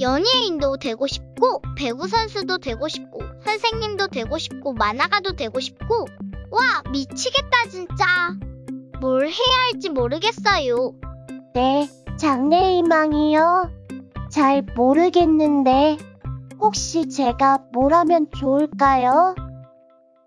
연예인도 되고 싶고, 배구 선수도 되고 싶고, 선생님도 되고 싶고, 만화가도 되고 싶고. 와, 미치겠다, 진짜. 뭘 해야 할지 모르겠어요. 네, 장래희망이요. 잘 모르겠는데, 혹시 제가 뭘 하면 좋을까요?